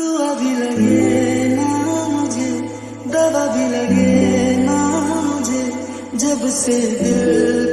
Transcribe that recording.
دعا بھی لگے نا مجھے دوا بھی لگے نا مجھے جب سے دل